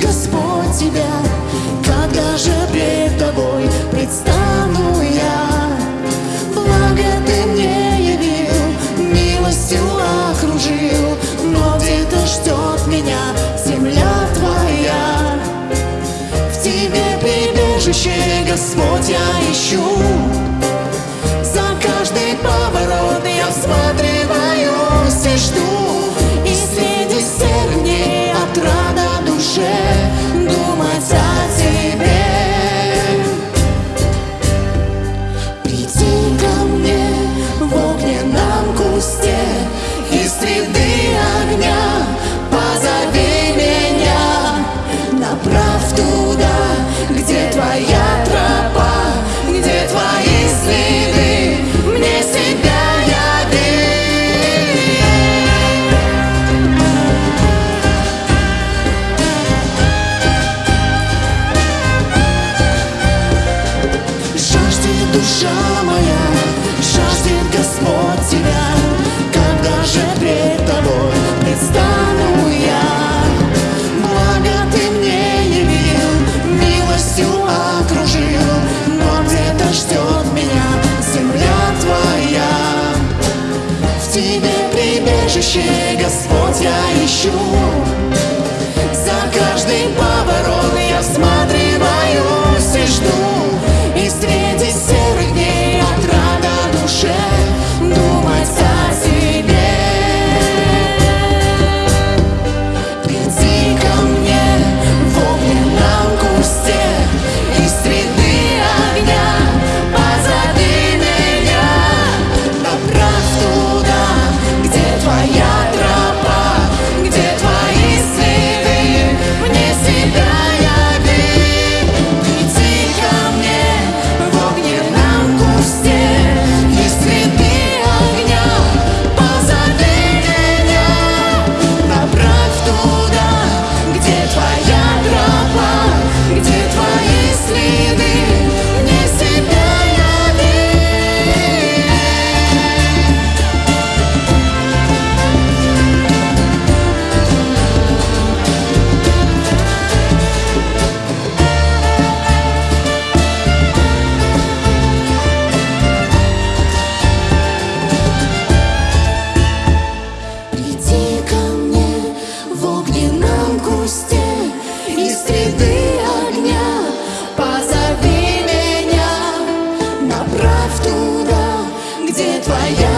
Господь тебя, когда же пред тобой предстану я? Благо ты мне явил, милостью окружил, но где-то ждет меня земля твоя. В тебе прибежище, Господь, я ищу. Господь, я ищу, следы огня Позови меня, направь туда, где твоя